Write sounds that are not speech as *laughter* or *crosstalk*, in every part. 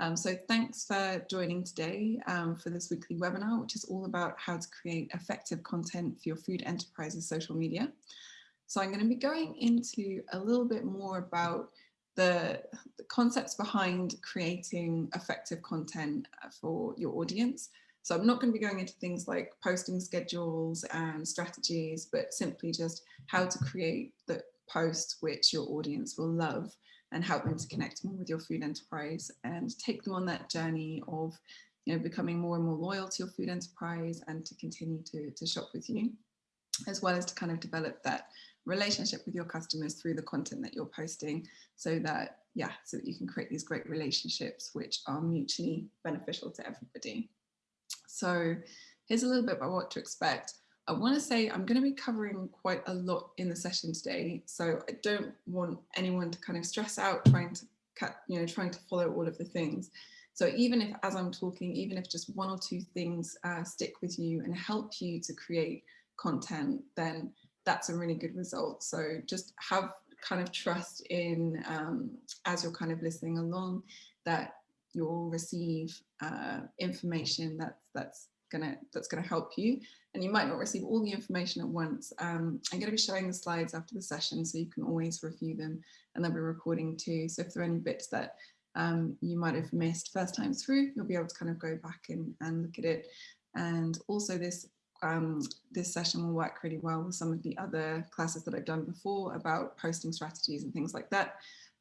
Um, so thanks for joining today um, for this weekly webinar, which is all about how to create effective content for your food enterprises social media. So I'm going to be going into a little bit more about the, the concepts behind creating effective content for your audience. So I'm not going to be going into things like posting schedules and strategies, but simply just how to create the post which your audience will love and help them to connect more with your food enterprise and take them on that journey of you know, becoming more and more loyal to your food enterprise and to continue to, to shop with you, as well as to kind of develop that relationship with your customers through the content that you're posting so that, yeah, so that you can create these great relationships which are mutually beneficial to everybody. So here's a little bit about what to expect. I want to say I'm going to be covering quite a lot in the session today, so I don't want anyone to kind of stress out trying to cut, you know, trying to follow all of the things. So even if, as I'm talking, even if just one or two things uh, stick with you and help you to create content, then that's a really good result. So just have kind of trust in, um, as you're kind of listening along, that you'll receive uh, information that's that's gonna that's gonna help you and you might not receive all the information at once. Um, I'm going to be showing the slides after the session so you can always review them and they'll be recording too. So if there are any bits that um, you might have missed first time through, you'll be able to kind of go back and, and look at it. And also this um, this session will work really well with some of the other classes that I've done before about posting strategies and things like that.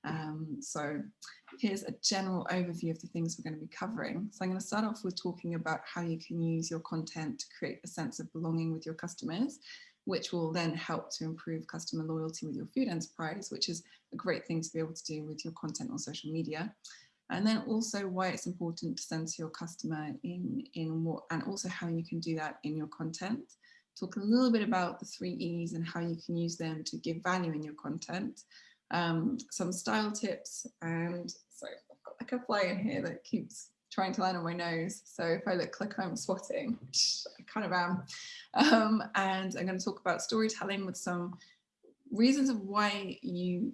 Um, so here's a general overview of the things we're going to be covering. So I'm going to start off with talking about how you can use your content to create a sense of belonging with your customers, which will then help to improve customer loyalty with your food enterprise, which is a great thing to be able to do with your content on social media. And then also why it's important to center your customer in, in what, and also how you can do that in your content. Talk a little bit about the three E's and how you can use them to give value in your content um, some style tips and sorry, I've got like a fly in here that keeps trying to land on my nose. So if I look like I'm swatting, I kind of am, um, and I'm going to talk about storytelling with some reasons of why you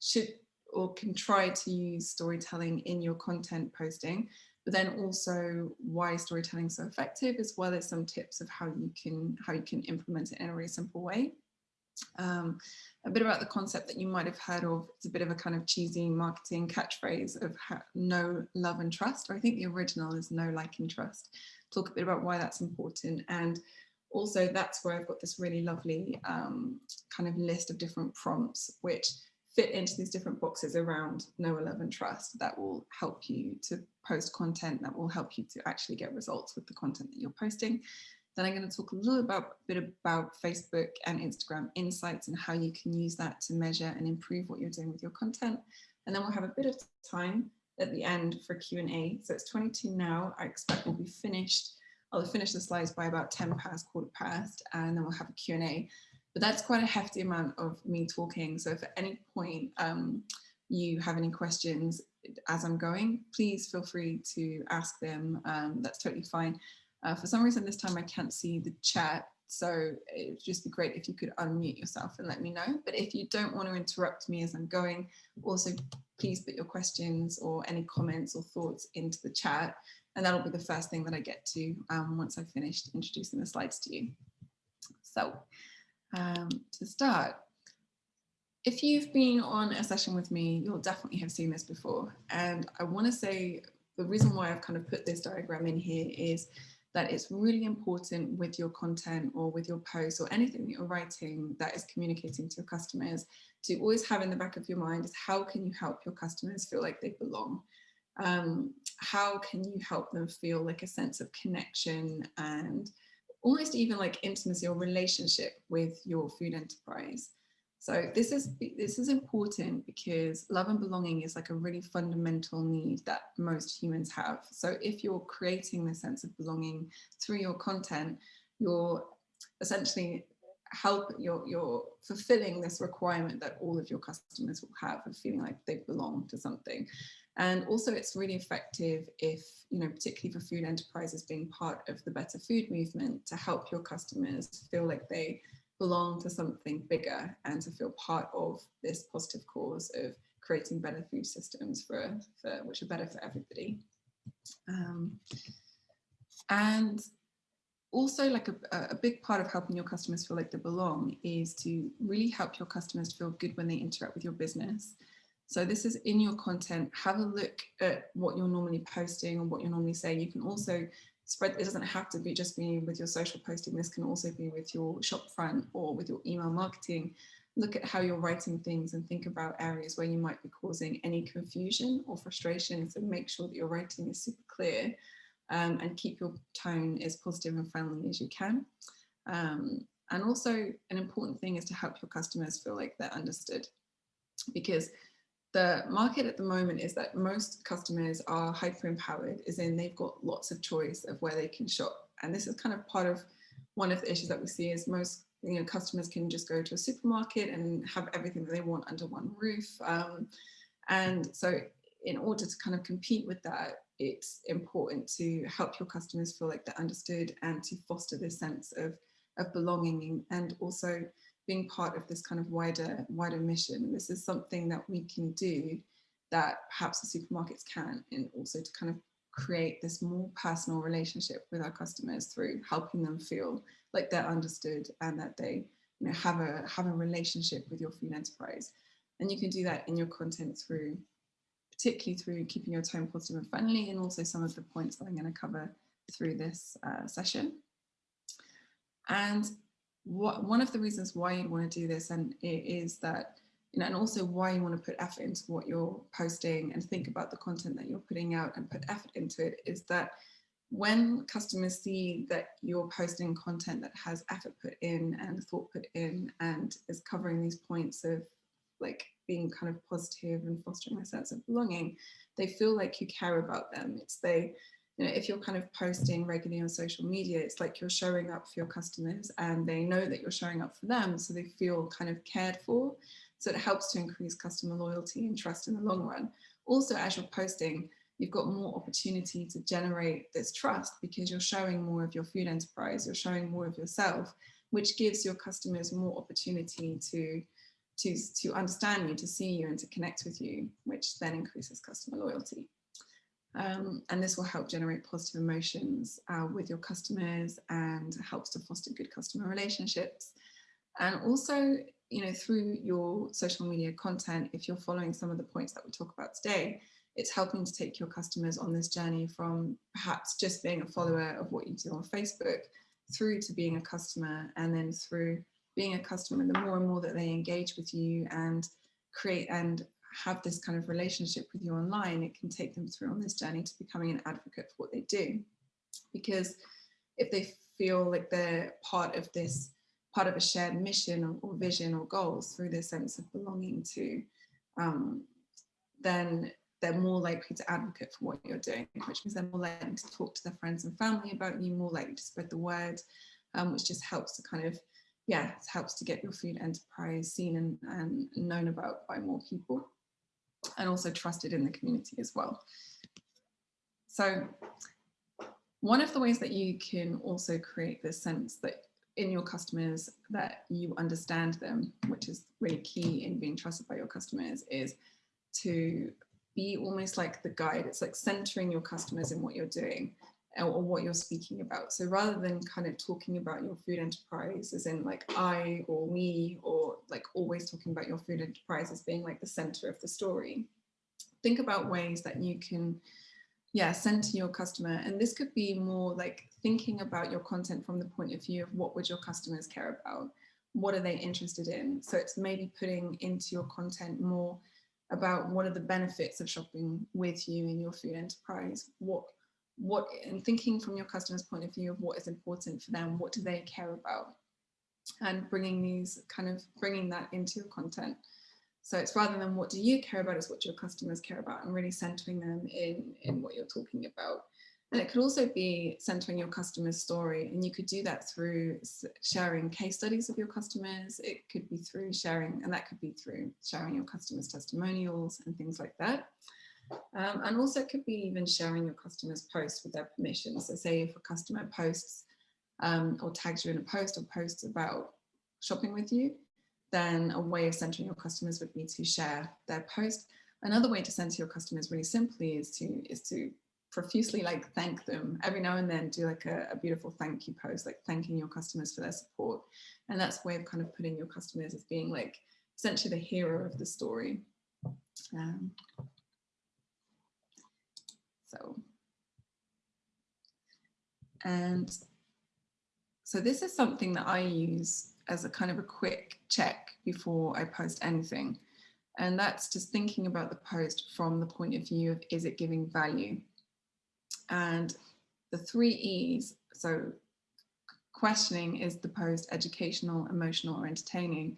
should or can try to use storytelling in your content posting, but then also why storytelling is so effective, as well as some tips of how you can how you can implement it in a really simple way. Um, a bit about the concept that you might have heard of. It's a bit of a kind of cheesy marketing catchphrase of know love and trust. Or I think the original is know like and trust. Talk a bit about why that's important. And also that's where I've got this really lovely um, kind of list of different prompts which fit into these different boxes around know love and trust that will help you to post content that will help you to actually get results with the content that you're posting. Then I'm going to talk a little about, bit about Facebook and Instagram insights and how you can use that to measure and improve what you're doing with your content. And then we'll have a bit of time at the end for Q&A. So it's 22 now. I expect we'll be finished. I'll finish the slides by about 10 past, quarter past, and then we'll have a Q&A. But that's quite a hefty amount of me talking. So if at any point um, you have any questions as I'm going, please feel free to ask them. Um, that's totally fine. Uh, for some reason this time I can't see the chat, so it would just be great if you could unmute yourself and let me know. But if you don't want to interrupt me as I'm going, also please put your questions or any comments or thoughts into the chat. And that'll be the first thing that I get to um, once I've finished introducing the slides to you. So um, to start, if you've been on a session with me, you'll definitely have seen this before. And I want to say the reason why I've kind of put this diagram in here is that it's really important with your content or with your posts or anything that you're writing that is communicating to your customers to always have in the back of your mind is how can you help your customers feel like they belong? Um, how can you help them feel like a sense of connection and almost even like intimacy or relationship with your food enterprise? So this is this is important because love and belonging is like a really fundamental need that most humans have. So if you're creating the sense of belonging through your content, you're essentially help you're you're fulfilling this requirement that all of your customers will have of feeling like they belong to something and also it's really effective if you know particularly for food enterprises being part of the better food movement to help your customers feel like they belong to something bigger and to feel part of this positive cause of creating better food systems for, for which are better for everybody. Um, and also like a, a big part of helping your customers feel like they belong is to really help your customers feel good when they interact with your business. So this is in your content, have a look at what you're normally posting and what you're normally saying. You can also spread, it doesn't have to be just be with your social posting. This can also be with your shop front or with your email marketing. Look at how you're writing things and think about areas where you might be causing any confusion or frustration. So make sure that your writing is super clear um, and keep your tone as positive and friendly as you can. Um, and also an important thing is to help your customers feel like they're understood because the market at the moment is that most customers are hyper empowered as in they've got lots of choice of where they can shop. And this is kind of part of one of the issues that we see is most you know customers can just go to a supermarket and have everything that they want under one roof. Um, and so in order to kind of compete with that it's important to help your customers feel like they're understood and to foster this sense of, of belonging and also being part of this kind of wider, wider mission. This is something that we can do that perhaps the supermarkets can and also to kind of create this more personal relationship with our customers through helping them feel like they're understood and that they you know, have a have a relationship with your food enterprise. And you can do that in your content through particularly through keeping your tone positive and friendly and also some of the points that I'm going to cover through this uh, session. And what, one of the reasons why you'd want to do this and it is that, you know, and also why you want to put effort into what you're posting and think about the content that you're putting out and put effort into it is that when customers see that you're posting content that has effort put in and thought put in and is covering these points of like being kind of positive and fostering a sense of belonging, they feel like you care about them. It's they, you know, if you're kind of posting regularly on social media, it's like you're showing up for your customers and they know that you're showing up for them. So they feel kind of cared for. So it helps to increase customer loyalty and trust in the long run. Also, as you're posting, you've got more opportunity to generate this trust because you're showing more of your food enterprise, you're showing more of yourself, which gives your customers more opportunity to to, to understand you, to see you and to connect with you, which then increases customer loyalty. Um, and this will help generate positive emotions uh, with your customers and helps to foster good customer relationships. And also, you know, through your social media content, if you're following some of the points that we talk about today, it's helping to take your customers on this journey from perhaps just being a follower of what you do on Facebook through to being a customer and then through being a customer, the more and more that they engage with you and create and have this kind of relationship with you online, it can take them through on this journey to becoming an advocate for what they do. Because if they feel like they're part of this, part of a shared mission or, or vision or goals through their sense of belonging to, um, then they're more likely to advocate for what you're doing, which means they're more likely to talk to their friends and family about you, more likely to spread the word, um, which just helps to kind of yeah, it helps to get your food enterprise seen and, and known about by more people and also trusted in the community as well. So one of the ways that you can also create this sense that in your customers that you understand them, which is really key in being trusted by your customers, is to be almost like the guide. It's like centering your customers in what you're doing or what you're speaking about. So rather than kind of talking about your food enterprise as in like I or we or like always talking about your food enterprise as being like the center of the story, think about ways that you can yeah, center your customer. And this could be more like thinking about your content from the point of view of what would your customers care about? What are they interested in? So it's maybe putting into your content more about what are the benefits of shopping with you in your food enterprise? What what and thinking from your customer's point of view of what is important for them, what do they care about? And bringing these kind of bringing that into your content. So it's rather than what do you care about, it's what your customers care about and really centering them in, in what you're talking about. And it could also be centering your customer's story. And you could do that through sharing case studies of your customers. It could be through sharing, and that could be through sharing your customers' testimonials and things like that. Um, and also it could be even sharing your customers posts with their permission. So say if a customer posts um, or tags you in a post or posts about shopping with you, then a way of centering your customers would be to share their post. Another way to center your customers really simply is to is to profusely like thank them every now and then do like a, a, beautiful thank you post like thanking your customers for their support and that's a way of kind of putting your customers as being like essentially the hero of the story um, so and so this is something that I use as a kind of a quick check before I post anything. And that's just thinking about the post from the point of view of is it giving value? And the three E's, so questioning is the post educational, emotional or entertaining,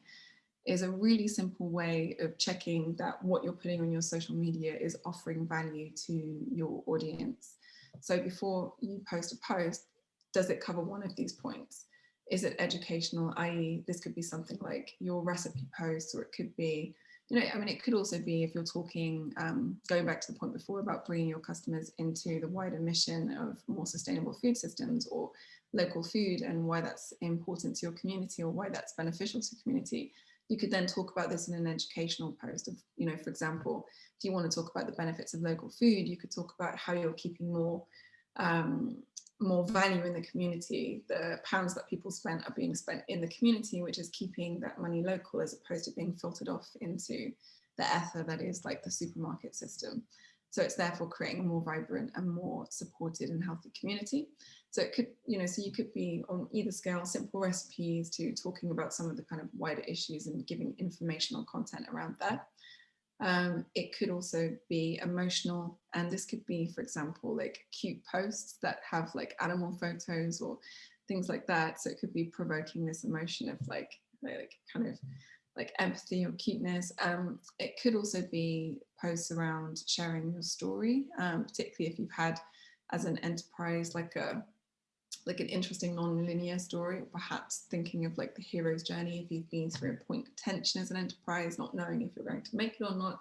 is a really simple way of checking that what you're putting on your social media is offering value to your audience. So before you post a post, does it cover one of these points? Is it educational, i.e. this could be something like your recipe post, or it could be you know, I mean, it could also be if you're talking, um, going back to the point before about bringing your customers into the wider mission of more sustainable food systems or local food and why that's important to your community or why that's beneficial to community. You could then talk about this in an educational post of, you know, for example, if you want to talk about the benefits of local food, you could talk about how you're keeping more um, more value in the community. The pounds that people spent are being spent in the community, which is keeping that money local as opposed to being filtered off into the ether that is like the supermarket system. So it's therefore creating a more vibrant and more supported and healthy community. So it could, you know, so you could be on either scale, simple recipes to talking about some of the kind of wider issues and giving informational content around that. Um, it could also be emotional and this could be, for example, like cute posts that have like animal photos or things like that. So it could be provoking this emotion of like, like kind of like empathy or cuteness. Um, it could also be posts around sharing your story, um, particularly if you've had as an enterprise like a like an interesting non-linear story, or perhaps thinking of like the hero's journey if you've been through a point of tension as an enterprise, not knowing if you're going to make it or not,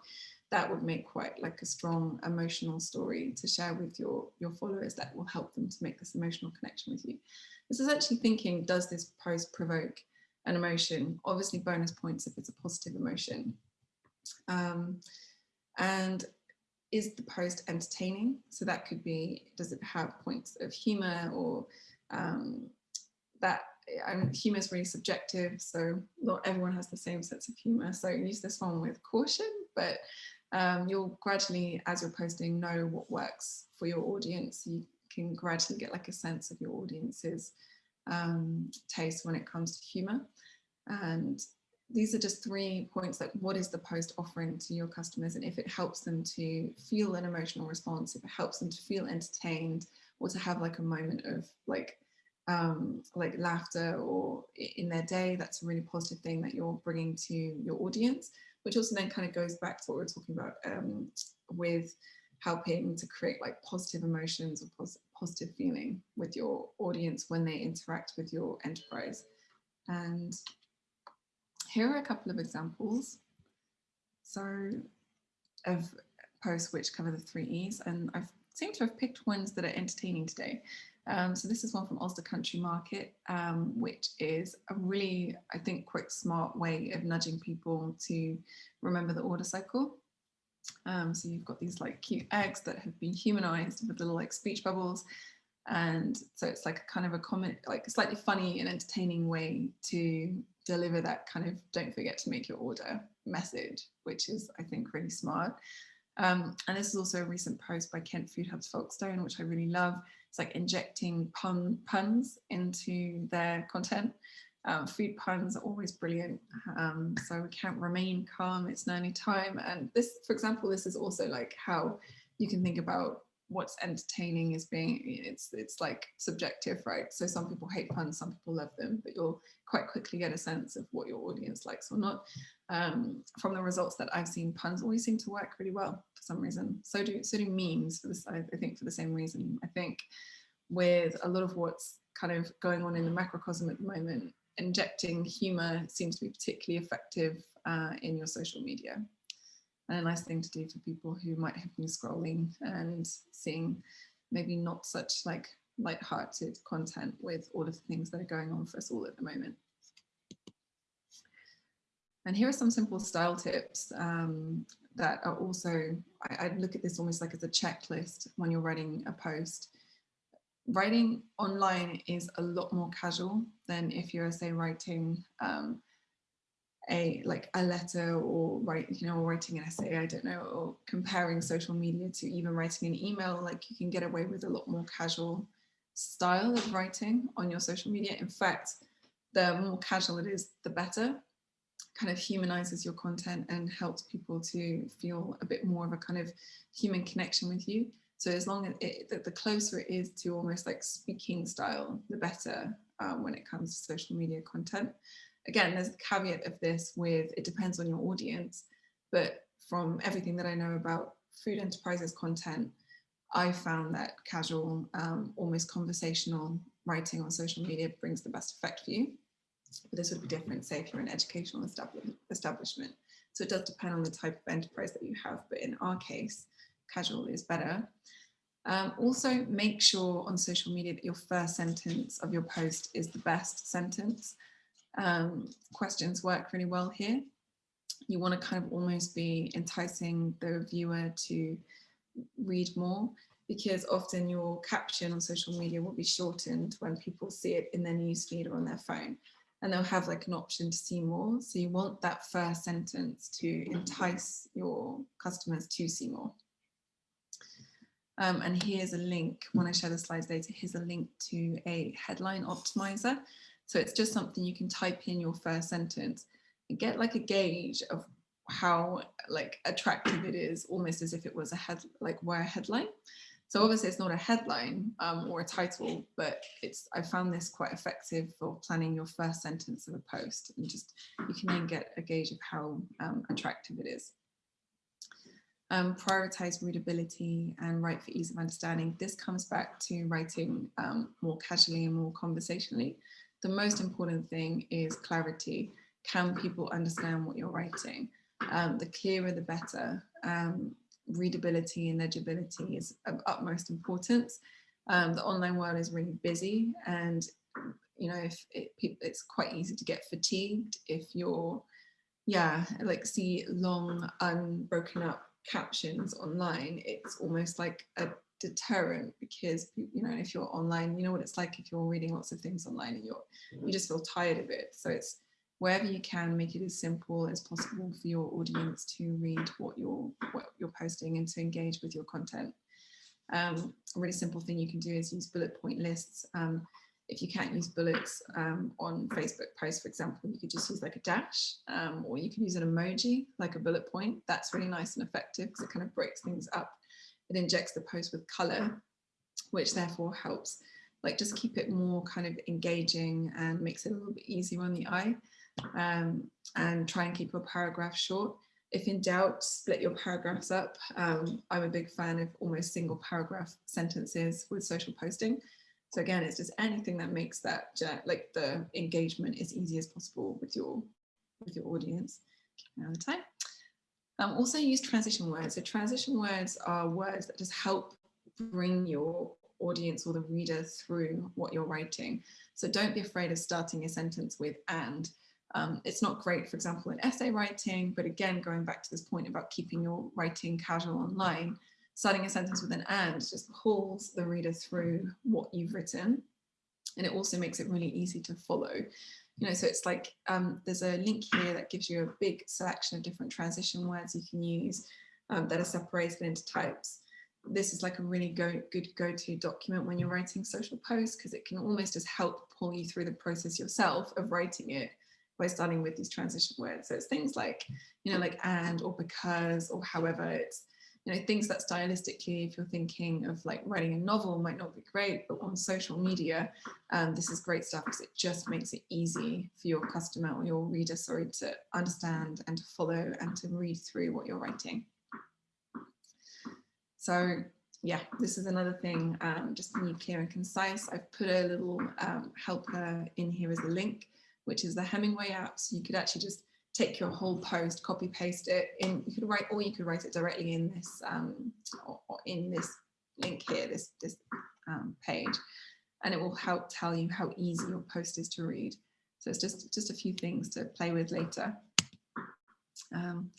that would make quite like a strong emotional story to share with your, your followers that will help them to make this emotional connection with you. This is actually thinking, does this post provoke an emotion? Obviously bonus points if it's a positive emotion. Um, and is the post entertaining? So that could be, does it have points of humor or um, that humor is really subjective, so not everyone has the same sense of humor. So use this one with caution, but um, you'll gradually, as you're posting, know what works for your audience. You can gradually get like a sense of your audience's um, taste when it comes to humor. And these are just three points like what is the post offering to your customers and if it helps them to feel an emotional response, if it helps them to feel entertained or to have like a moment of like um, like laughter or in their day, that's a really positive thing that you're bringing to your audience, which also then kind of goes back to what we are talking about um, with helping to create like positive emotions or pos positive feeling with your audience when they interact with your enterprise. And here are a couple of examples. So of posts which cover the three E's and I've seem to have picked ones that are entertaining today. Um, so this is one from Ulster Country Market, um, which is a really, I think, quite smart way of nudging people to remember the order cycle. Um, so you've got these like cute eggs that have been humanized with little like speech bubbles. And so it's like kind of a comment, like a slightly funny and entertaining way to deliver that kind of don't forget to make your order message, which is, I think, really smart. Um, and this is also a recent post by Kent Food Hub's Folkestone, which I really love. It's like injecting pun puns into their content. Um, food puns are always brilliant. Um, so we can't remain calm, it's nearly time. And this, for example, this is also like how you can think about what's entertaining is being it's it's like subjective right? So some people hate puns some people love them but you'll quite quickly get a sense of what your audience likes or not. Um, from the results that I've seen puns always seem to work really well for some reason. So do so do memes for this I, think for the same reason. I think with a lot of what's kind of going on in the macrocosm at the moment injecting humor seems to be particularly effective uh, in your social media and a nice thing to do for people who might have been scrolling and seeing maybe not such like light-hearted content with all of the things that are going on for us all at the moment. And here are some simple style tips um, that are also, I, I look at this almost like as a checklist when you're writing a post. Writing online is a lot more casual than if you're, say, writing um, a like a letter or write you know writing an essay i don't know or comparing social media to even writing an email like you can get away with a lot more casual style of writing on your social media. In fact the more casual it is the better. Kind of humanizes your content and helps people to feel a bit more of a kind of human connection with you. So as long as it, the closer it is to almost like speaking style the better um, when it comes to social media content again, there's a caveat of this with it depends on your audience, but from everything that I know about food enterprises content, I found that casual, um, almost conversational writing on social media brings the best effect for you. But this would be different, say, if you're an educational establishment. So it does depend on the type of enterprise that you have, but in our case, casual is better. Um, also, make sure on social media that your first sentence of your post is the best sentence um, questions work really well here. You want to kind of almost be enticing the viewer to read more because often your caption on social media will be shortened when people see it in their newsfeed or on their phone and they'll have like an option to see more. So you want that first sentence to entice your customers to see more. Um, and here's a link, when I share the slides later, here's a link to a headline optimizer. So it's just something you can type in your first sentence and get like a gauge of how like attractive it is, almost as if it was a head, like where a headline. So obviously it's not a headline um, or a title, but it's I found this quite effective for planning your first sentence of a post and just you can then get a gauge of how um, attractive it is. Um, prioritize readability and write for ease of understanding. This comes back to writing um, more casually and more conversationally the most important thing is clarity. Can people understand what you're writing? Um, the clearer, the better. Um, readability and legibility is of utmost importance. Um, the online world is really busy and you know if it, it's quite easy to get fatigued if you're yeah like see long unbroken up captions online it's almost like a deterrent because you know if you're online you know what it's like if you're reading lots of things online and you're you just feel tired of it. So it's wherever you can make it as simple as possible for your audience to read what you're what you're posting and to engage with your content. Um, a really simple thing you can do is use bullet point lists. Um, if you can't use bullets um, on Facebook posts, for example, you could just use like a dash um, or you can use an emoji like a bullet point. That's really nice and effective because it kind of breaks things up it injects the post with color, which therefore helps like just keep it more kind of engaging and makes it a little bit easier on the eye um, and try and keep your paragraph short. If in doubt, split your paragraphs up. Um, I'm a big fan of almost single paragraph sentences with social posting. So again, it's just anything that makes that like the engagement as easy as possible with your with your audience. Now the time. Um, also use transition words. So transition words are words that just help bring your audience or the reader through what you're writing. So don't be afraid of starting a sentence with and. Um, it's not great, for example, in essay writing, but again, going back to this point about keeping your writing casual online, starting a sentence with an and just pulls the reader through what you've written. And it also makes it really easy to follow you know, so it's like um, there's a link here that gives you a big selection of different transition words you can use um, that are separated into types. This is like a really go, good go-to document when you're writing social posts because it can almost just help pull you through the process yourself of writing it by starting with these transition words. So it's things like, you know, like and or because or however it's you know, things that stylistically, if you're thinking of like writing a novel might not be great, but on social media, um, this is great stuff because it just makes it easy for your customer or your reader, sorry, to understand and to follow and to read through what you're writing. So yeah, this is another thing, um, just being clear and concise. I've put a little um, helper in here as a link, which is the Hemingway app. So you could actually just take your whole post, copy paste it in, you could write, or you could write it directly in this, um, or, or in this link here, this, this um, page, and it will help tell you how easy your post is to read. So it's just, just a few things to play with later. Um,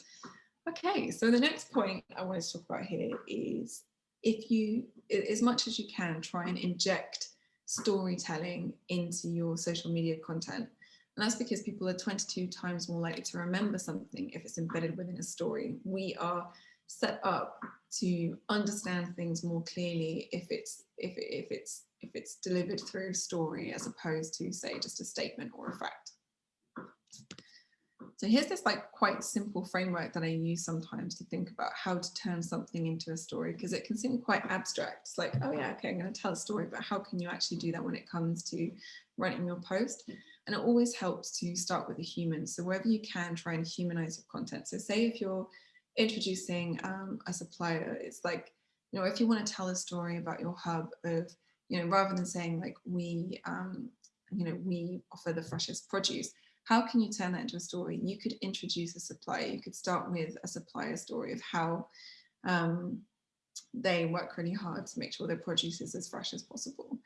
okay, so the next point I want to talk about here is if you, as much as you can, try and inject storytelling into your social media content. And that's because people are 22 times more likely to remember something if it's embedded within a story. We are set up to understand things more clearly if it's if, if it's if it's delivered through a story as opposed to say just a statement or a fact. So here's this like quite simple framework that I use sometimes to think about how to turn something into a story because it can seem quite abstract. It's like, oh yeah, okay, I'm going to tell a story, but how can you actually do that when it comes to writing your post? And it always helps to start with a human. So wherever you can, try and humanize your content. So say if you're introducing um, a supplier, it's like, you know, if you want to tell a story about your hub of, you know, rather than saying like we, um, you know, we offer the freshest produce, how can you turn that into a story? You could introduce a supplier. You could start with a supplier story of how um, they work really hard to make sure their produce is as fresh as possible.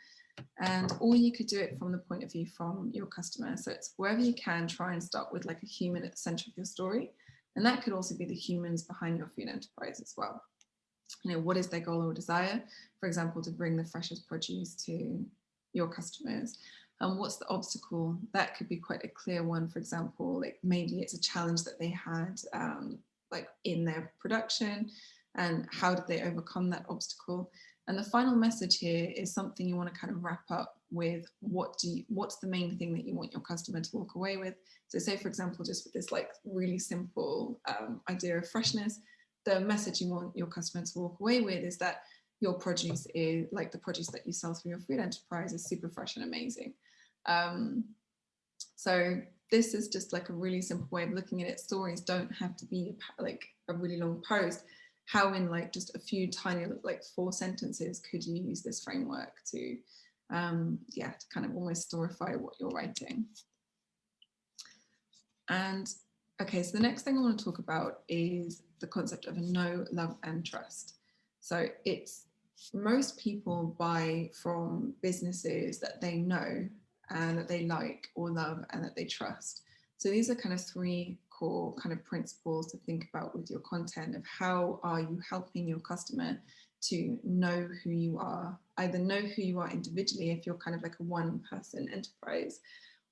And or you could do it from the point of view from your customer. So it's wherever you can try and start with like a human at the center of your story. And that could also be the humans behind your food enterprise as well. You know, what is their goal or desire? For example, to bring the freshest produce to your customers and what's the obstacle that could be quite a clear one for example like maybe it's a challenge that they had um, like in their production and how did they overcome that obstacle and the final message here is something you want to kind of wrap up with what do you, what's the main thing that you want your customer to walk away with so say for example just with this like really simple um, idea of freshness the message you want your customer to walk away with is that your produce is like the produce that you sell through your food enterprise is super fresh and amazing. Um, so this is just like a really simple way of looking at it. Stories don't have to be like a really long post. How in like just a few tiny, like four sentences, could you use this framework to, um, yeah, to kind of almost storify what you're writing. And okay, so the next thing I want to talk about is the concept of a know, love and trust. So it's most people buy from businesses that they know and that they like or love and that they trust. So these are kind of three core kind of principles to think about with your content of how are you helping your customer to know who you are, either know who you are individually if you're kind of like a one person enterprise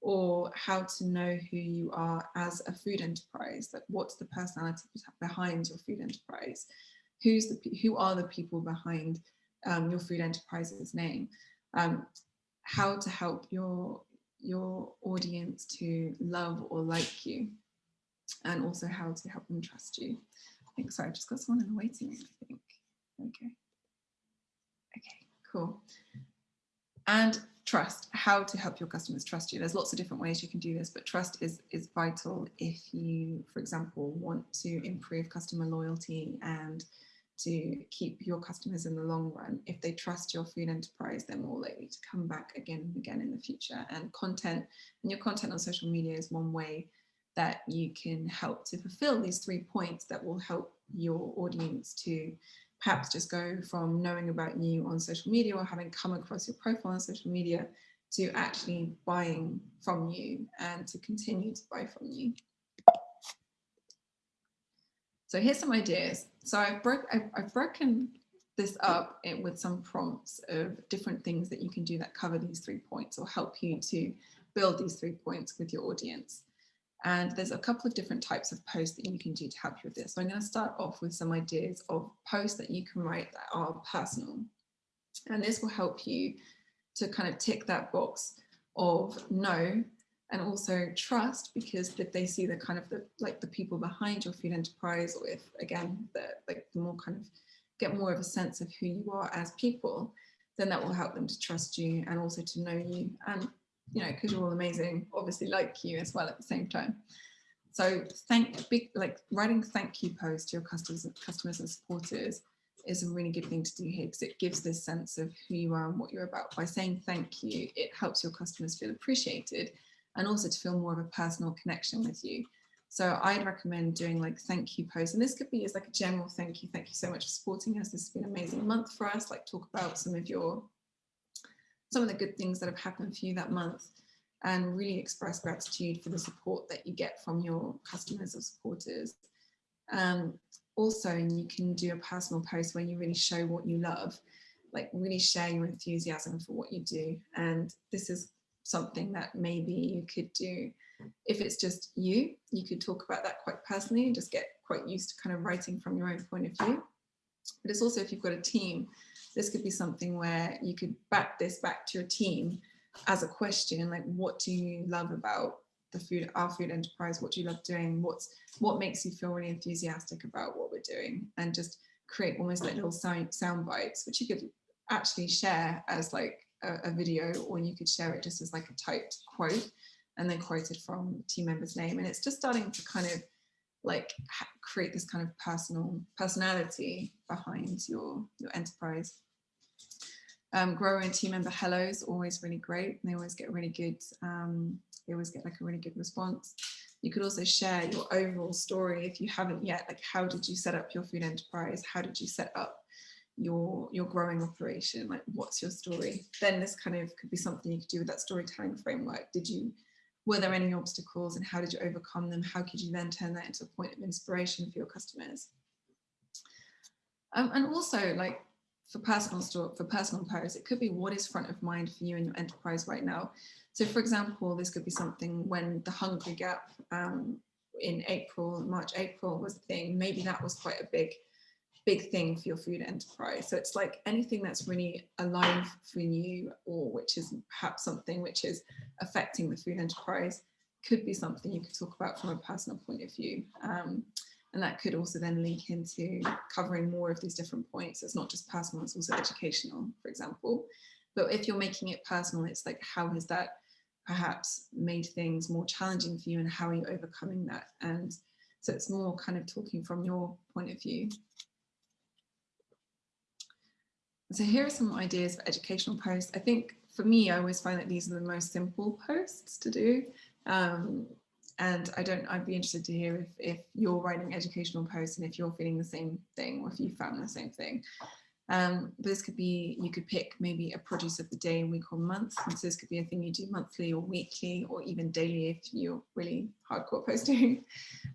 or how to know who you are as a food enterprise, like what's the personality behind your food enterprise, who's the who are the people behind um, your food enterprise's name, um, how to help your your audience to love or like you, and also how to help them trust you. I think sorry, I've just got someone in the waiting room. I think. Okay. Okay. Cool. And trust, how to help your customers trust you. There's lots of different ways you can do this, but trust is, is vital if you, for example, want to improve customer loyalty and to keep your customers in the long run. If they trust your food enterprise, they're more likely to come back again and again in the future. And content and your content on social media is one way that you can help to fulfill these three points that will help your audience to perhaps just go from knowing about you on social media or having come across your profile on social media to actually buying from you and to continue to buy from you. So here's some ideas. So I've, broke, I've, I've broken this up with some prompts of different things that you can do that cover these three points or help you to build these three points with your audience. And there's a couple of different types of posts that you can do to help you with this. So I'm going to start off with some ideas of posts that you can write that are personal. And this will help you to kind of tick that box of know, and also trust because if they see the kind of the like the people behind your food enterprise or if again the like the more kind of get more of a sense of who you are as people then that will help them to trust you and also to know you and you know because you're all amazing obviously like you as well at the same time so thank big like writing thank you posts to your customers customers and supporters is a really good thing to do here because it gives this sense of who you are and what you're about by saying thank you it helps your customers feel appreciated and also to feel more of a personal connection with you. So I'd recommend doing like thank you posts. And this could be as like a general thank you. Thank you so much for supporting us. This has been an amazing month for us. Like talk about some of your, some of the good things that have happened for you that month. and really express gratitude for the support that you get from your customers or supporters. Um, also, you can do a personal post where you really show what you love, like really share your enthusiasm for what you do. And this is something that maybe you could do if it's just you, you could talk about that quite personally and just get quite used to kind of writing from your own point of view. But it's also if you've got a team, this could be something where you could back this back to your team as a question, like what do you love about the food, our food enterprise? What do you love doing? What's what makes you feel really enthusiastic about what we're doing? And just create almost like little sound, sound bites, which you could actually share as like a, a video, or you could share it just as like a typed quote and then quoted from team member's name. And it's just starting to kind of like create this kind of personal personality behind your, your enterprise. Um, grower and team member hellos always really great. They always get really good, um, they always get like a really good response. You could also share your overall story if you haven't yet, like how did you set up your food enterprise? How did you set up your your growing operation? Like what's your story? Then this kind of could be something you could do with that storytelling framework. Did you were there any obstacles and how did you overcome them? How could you then turn that into a point of inspiration for your customers? Um, and also like for personal store, for personal posts, it could be what is front of mind for you and your enterprise right now. So for example, this could be something when the Hungry Gap um, in April, March, April was the thing, maybe that was quite a big big thing for your food enterprise. So it's like anything that's really alive for you or which is perhaps something which is affecting the food enterprise could be something you could talk about from a personal point of view. Um, and that could also then link into covering more of these different points. It's not just personal, it's also educational, for example. But if you're making it personal, it's like, how has that perhaps made things more challenging for you and how are you overcoming that? And so it's more kind of talking from your point of view. So here are some ideas for educational posts. I think for me, I always find that these are the most simple posts to do. Um, and I don't, I'd be interested to hear if, if you're writing educational posts and if you're feeling the same thing or if you found the same thing. Um, but this could be, you could pick maybe a produce of the day, week or month. And so this could be a thing you do monthly or weekly or even daily if you're really hardcore *laughs* posting.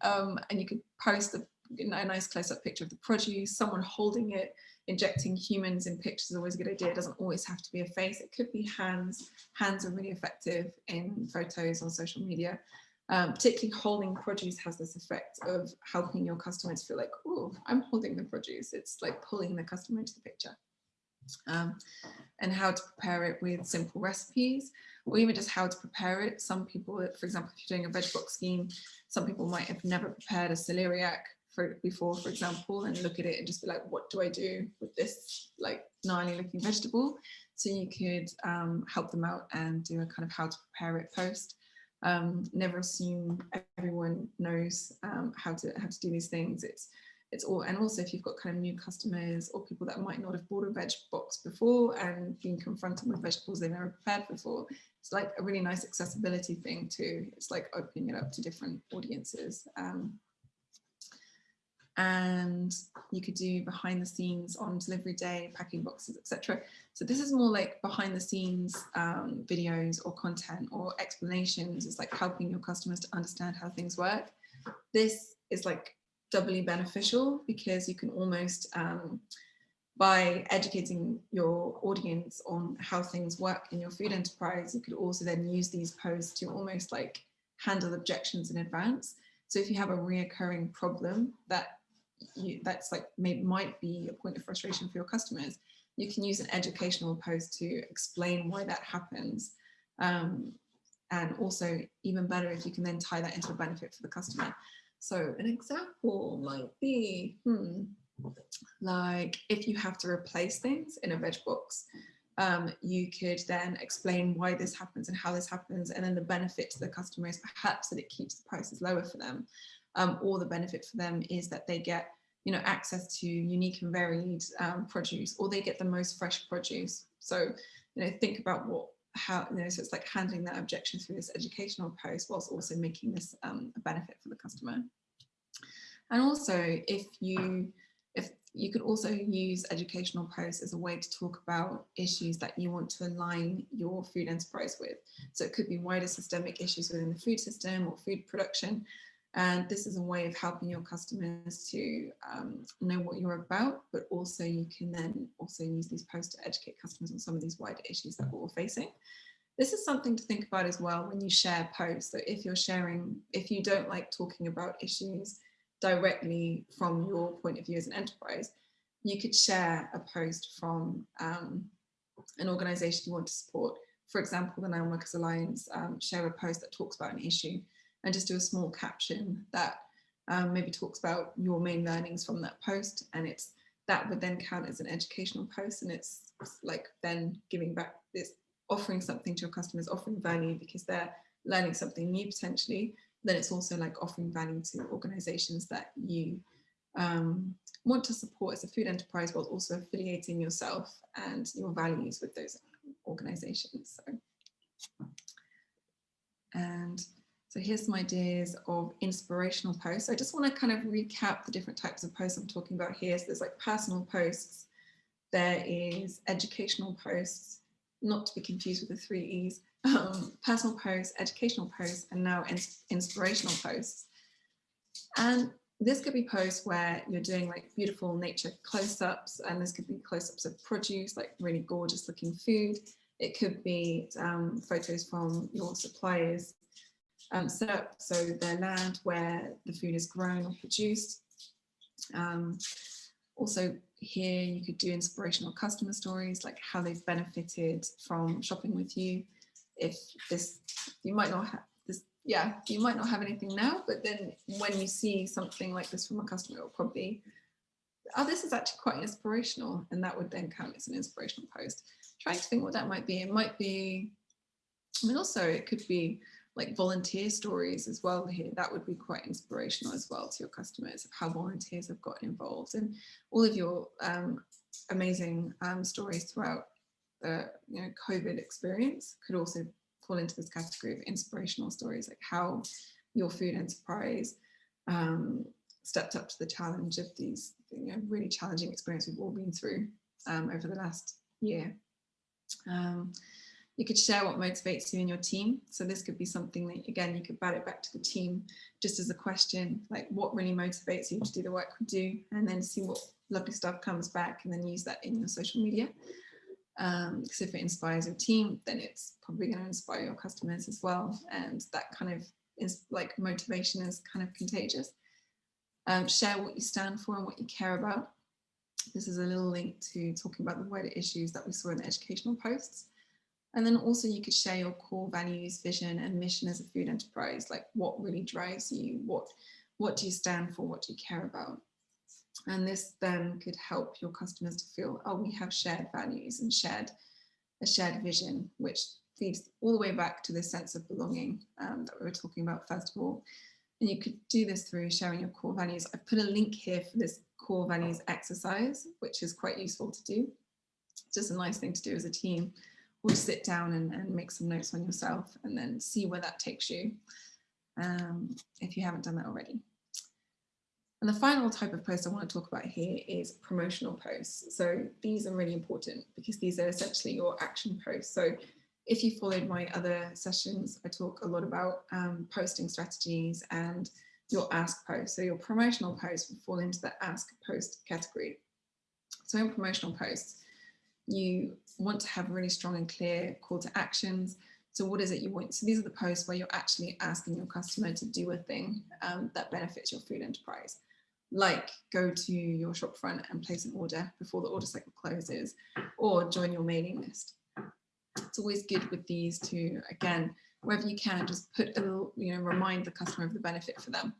Um, and you could post a, a nice close-up picture of the produce, someone holding it, injecting humans in pictures is always a good idea. It doesn't always have to be a face. It could be hands. Hands are really effective in photos on social media. Um, particularly holding produce has this effect of helping your customers feel like, oh, I'm holding the produce. It's like pulling the customer into the picture. Um, and how to prepare it with simple recipes or even just how to prepare it. Some people, for example, if you're doing a veg box scheme, some people might have never prepared a celeriac for before, for example, and look at it and just be like, what do I do with this like gnarly looking vegetable? So you could um, help them out and do a kind of how to prepare it post. Um, never assume everyone knows um, how to how to do these things. It's it's all and also if you've got kind of new customers or people that might not have bought a veg box before and been confronted with vegetables they've never prepared before, it's like a really nice accessibility thing too. It's like opening it up to different audiences. Um, and you could do behind the scenes on delivery day, packing boxes, etc. So this is more like behind the scenes um, videos or content or explanations. It's like helping your customers to understand how things work. This is like doubly beneficial because you can almost, um, by educating your audience on how things work in your food enterprise, you could also then use these posts to almost like handle objections in advance. So if you have a reoccurring problem that you, that's like may, might be a point of frustration for your customers, you can use an educational post to explain why that happens. Um, and also even better if you can then tie that into a benefit for the customer. So an example might be, hmm, like if you have to replace things in a veg box, um, you could then explain why this happens and how this happens and then the benefit to the customer is perhaps that it keeps the prices lower for them um, or the benefit for them is that they get you know access to unique and varied um, produce or they get the most fresh produce so you know think about what how you know so it's like handling that objection through this educational post whilst also making this um, a benefit for the customer and also if you if you could also use educational posts as a way to talk about issues that you want to align your food enterprise with. So it could be wider systemic issues within the food system or food production. And this is a way of helping your customers to um, know what you're about, but also you can then also use these posts to educate customers on some of these wider issues that we're all facing. This is something to think about as well when you share posts. So if you're sharing, if you don't like talking about issues directly from your point of view as an enterprise, you could share a post from um, an organization you want to support. For example, the Landworkers' Alliance um, share a post that talks about an issue and just do a small caption that um, maybe talks about your main learnings from that post and it's that would then count as an educational post and it's like then giving back this offering something to your customers offering value because they're learning something new potentially then it's also like offering value to organizations that you um, want to support as a food enterprise, while also affiliating yourself and your values with those organizations. So, and so here's some ideas of inspirational posts. I just want to kind of recap the different types of posts I'm talking about here. So there's like personal posts, there is educational posts, not to be confused with the three E's, um, personal posts, educational posts, and now ins inspirational posts. And this could be posts where you're doing like beautiful nature close-ups, and this could be close-ups of produce, like really gorgeous looking food. It could be um, photos from your suppliers um, set up so their land where the food is grown or produced. Um, also here you could do inspirational customer stories, like how they've benefited from shopping with you if this, you might not have this, yeah, you might not have anything now, but then when you see something like this from a customer, it'll probably, oh, this is actually quite inspirational. And that would then count as an inspirational post. Trying to think what that might be. It might be, I mean, also it could be like volunteer stories as well here. That would be quite inspirational as well to your customers of how volunteers have gotten involved and all of your um, amazing um, stories throughout the you know COVID experience could also fall into this category of inspirational stories, like how your food enterprise um, stepped up to the challenge of these you know, really challenging experiences we've all been through um, over the last year. You could share what motivates you and your team. So this could be something that, again, you could bat it back to the team just as a question, like what really motivates you to do the work we do, and then see what lovely stuff comes back and then use that in your social media. Um, because if it inspires your team, then it's probably going to inspire your customers as well. And that kind of is like motivation is kind of contagious. Um, share what you stand for and what you care about. This is a little link to talking about the wider issues that we saw in the educational posts. And then also you could share your core values, vision and mission as a food enterprise, like what really drives you, what, what do you stand for, what do you care about? And this then could help your customers to feel, oh, we have shared values and shared a shared vision, which feeds all the way back to this sense of belonging um, that we were talking about first of all. And you could do this through sharing your core values. I've put a link here for this core values exercise, which is quite useful to do. It's just a nice thing to do as a team or sit down and, and make some notes on yourself and then see where that takes you um, if you haven't done that already. And the final type of post I want to talk about here is promotional posts. So these are really important because these are essentially your action posts. So if you followed my other sessions, I talk a lot about um, posting strategies and your ask post. So your promotional posts will fall into the ask post category. So in promotional posts, you want to have really strong and clear call to actions. So what is it you want? So these are the posts where you're actually asking your customer to do a thing um, that benefits your food enterprise like go to your shopfront and place an order before the order cycle closes or join your mailing list. It's always good with these to, again, wherever you can, just put a little, you know, remind the customer of the benefit for them.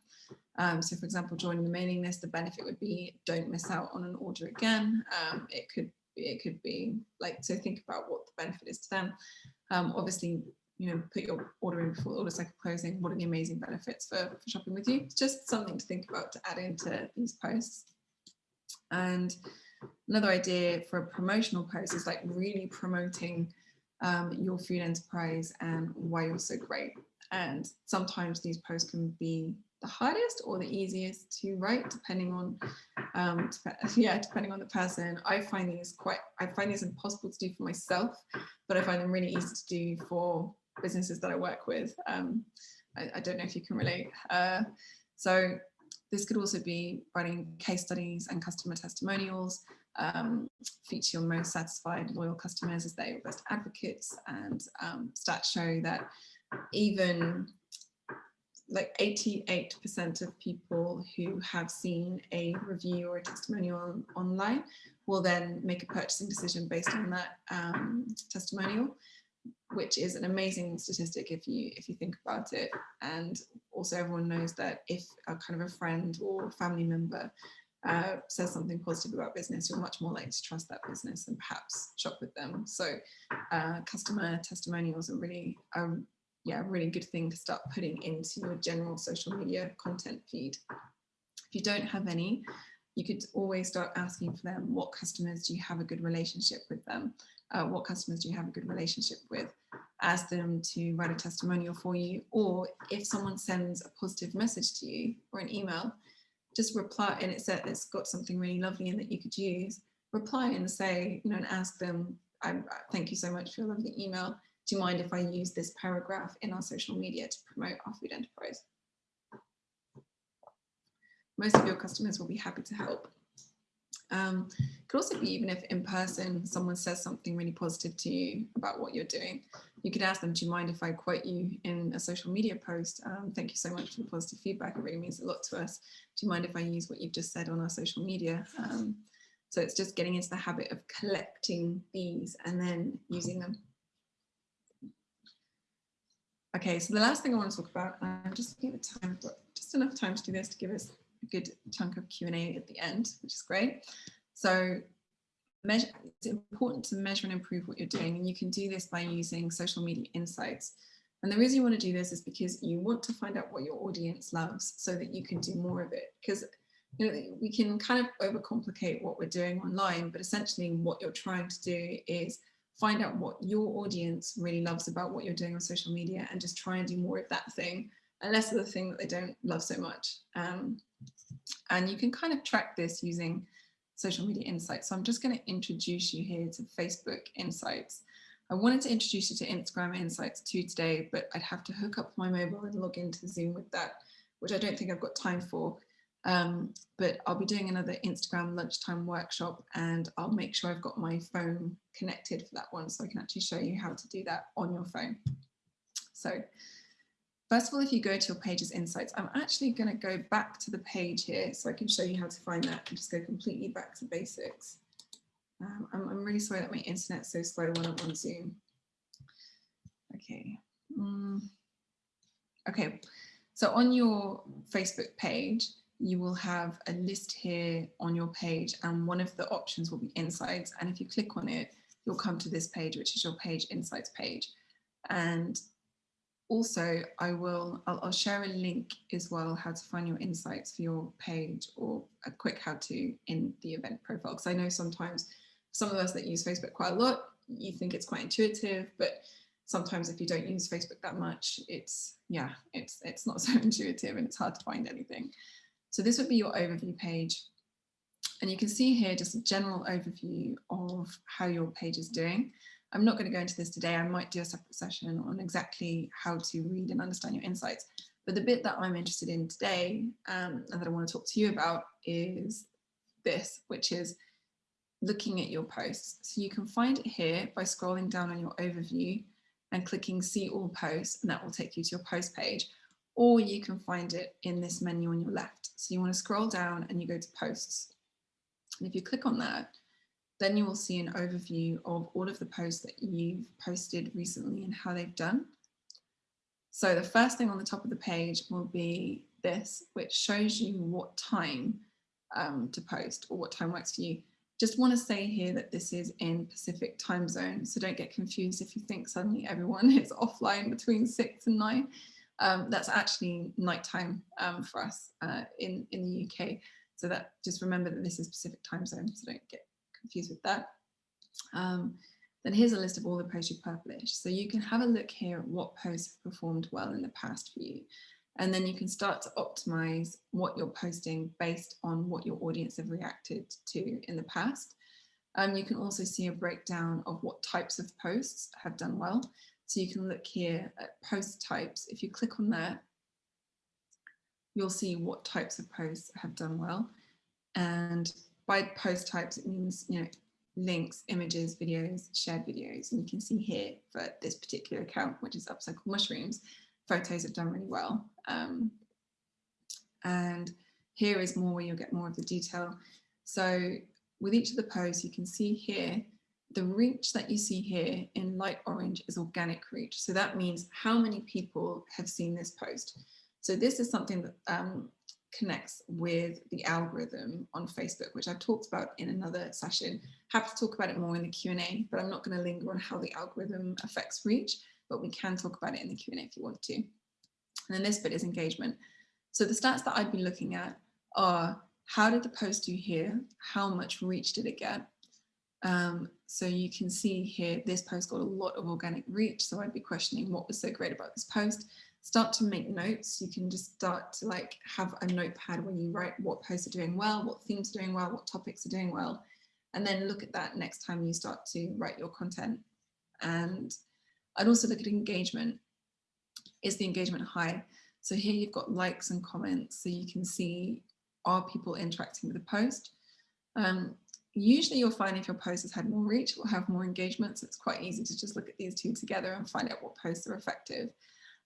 Um, so for example, joining the mailing list, the benefit would be don't miss out on an order again. Um, it could it could be like, so think about what the benefit is to them. Um, obviously, you know, put your order in before the order cycle closing. What are the amazing benefits for, for shopping with you? It's just something to think about to add into these posts. And another idea for a promotional post is like really promoting um, your food enterprise and why you're so great. And sometimes these posts can be the hardest or the easiest to write depending on um *laughs* yeah depending on the person. I find these quite i find these impossible to do for myself but i find them really easy to do for businesses that i work with. Um i, I don't know if you can relate. Uh so this could also be writing case studies and customer testimonials um, feature your most satisfied loyal customers as their best advocates and um, stats show that even like 88% of people who have seen a review or a testimonial on, online will then make a purchasing decision based on that um, testimonial, which is an amazing statistic if you if you think about it. And also everyone knows that if a kind of a friend or family member uh, says something positive about business, you're much more likely to trust that business and perhaps shop with them. So uh, customer testimonials are really are yeah, really good thing to start putting into your general social media content feed. If you don't have any, you could always start asking for them, what customers do you have a good relationship with them? Uh, what customers do you have a good relationship with? Ask them to write a testimonial for you, or if someone sends a positive message to you or an email, just reply and it said it's got something really lovely in that you could use, reply and say, you know, and ask them, I, thank you so much for your lovely email do you mind if I use this paragraph in our social media to promote our food enterprise? Most of your customers will be happy to help. Um, could also be even if in person someone says something really positive to you about what you're doing, you could ask them, do you mind if I quote you in a social media post? Um, thank you so much for the positive feedback. It really means a lot to us. Do you mind if I use what you've just said on our social media? Um, so it's just getting into the habit of collecting these and then using them. Okay, so the last thing I want to talk about, I'm just looking at the time, just enough time to do this to give us a good chunk of Q&A at the end, which is great. So measure, it's important to measure and improve what you're doing, and you can do this by using social media insights. And the reason you want to do this is because you want to find out what your audience loves so that you can do more of it. Because you know, we can kind of overcomplicate what we're doing online, but essentially what you're trying to do is find out what your audience really loves about what you're doing on social media and just try and do more of that thing and less of the thing that they don't love so much. Um, and you can kind of track this using social media insights. So I'm just going to introduce you here to Facebook Insights. I wanted to introduce you to Instagram Insights too today, but I'd have to hook up my mobile and log into Zoom with that, which I don't think I've got time for. Um, but I'll be doing another Instagram lunchtime workshop and I'll make sure I've got my phone connected for that one so I can actually show you how to do that on your phone. So first of all, if you go to your pages insights, I'm actually going to go back to the page here so I can show you how to find that and just go completely back to basics. Um, I'm, I'm, really sorry that my internet's so slow when I'm on Zoom. Okay. Mm. Okay, so on your Facebook page, you will have a list here on your page and one of the options will be insights. And if you click on it, you'll come to this page, which is your page insights page. And also I will, I'll, I'll share a link as well, how to find your insights for your page or a quick how to in the event profile. Because I know sometimes some of us that use Facebook quite a lot, you think it's quite intuitive, but sometimes if you don't use Facebook that much, it's, yeah, it's, it's not *laughs* so intuitive and it's hard to find anything. So this would be your overview page. And you can see here just a general overview of how your page is doing. I'm not going to go into this today. I might do a separate session on exactly how to read and understand your insights. But the bit that I'm interested in today um, and that I want to talk to you about is this, which is looking at your posts. So you can find it here by scrolling down on your overview and clicking see all posts and that will take you to your post page or you can find it in this menu on your left. So you want to scroll down and you go to posts. And if you click on that, then you will see an overview of all of the posts that you've posted recently and how they've done. So the first thing on the top of the page will be this, which shows you what time um, to post or what time works for you. Just want to say here that this is in Pacific time zone, so don't get confused if you think suddenly everyone *laughs* is offline between six and nine um, that's actually nighttime um, for us uh, in, in the UK. So that just remember that this is Pacific time zone, so don't get confused with that. Um, then here's a list of all the posts you published. So you can have a look here at what posts have performed well in the past for you. And then you can start to optimize what you're posting based on what your audience have reacted to in the past. Um, you can also see a breakdown of what types of posts have done well. So you can look here at post types. If you click on that, you'll see what types of posts have done well. And by post types, it means, you know, links, images, videos, shared videos. And you can see here for this particular account, which is Upcycle Mushrooms, photos have done really well. Um, and here is more where you'll get more of the detail. So with each of the posts, you can see here, the reach that you see here in light orange is organic reach. So that means how many people have seen this post. So this is something that um, connects with the algorithm on Facebook, which I've talked about in another session. Happy to talk about it more in the Q&A, but I'm not going to linger on how the algorithm affects reach, but we can talk about it in the Q&A if you want to. And then this bit is engagement. So the stats that I've been looking at are how did the post do here? How much reach did it get? Um, so you can see here, this post got a lot of organic reach. So I'd be questioning what was so great about this post. Start to make notes. You can just start to like have a notepad when you write what posts are doing well, what themes are doing well, what topics are doing well. And then look at that next time you start to write your content. And I'd also look at engagement. Is the engagement high? So here you've got likes and comments. So you can see are people interacting with the post? Um, usually you'll find if your post has had more reach, will have more engagement. So it's quite easy to just look at these two together and find out what posts are effective.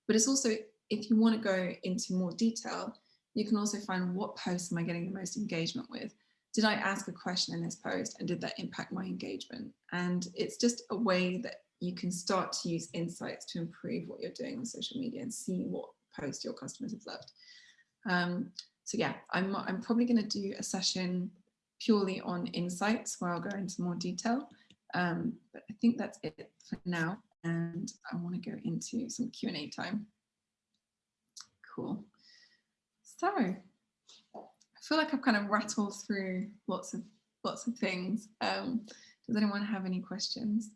But it's also, if you want to go into more detail, you can also find what posts am I getting the most engagement with? Did I ask a question in this post and did that impact my engagement? And it's just a way that you can start to use insights to improve what you're doing on social media and see what post your customers have loved. Um, so yeah, I'm, I'm probably going to do a session purely on insights where I'll go into more detail. Um, but I think that's it for now. And I want to go into some Q&A time. Cool. So I feel like I've kind of rattled through lots of lots of things. Um, does anyone have any questions?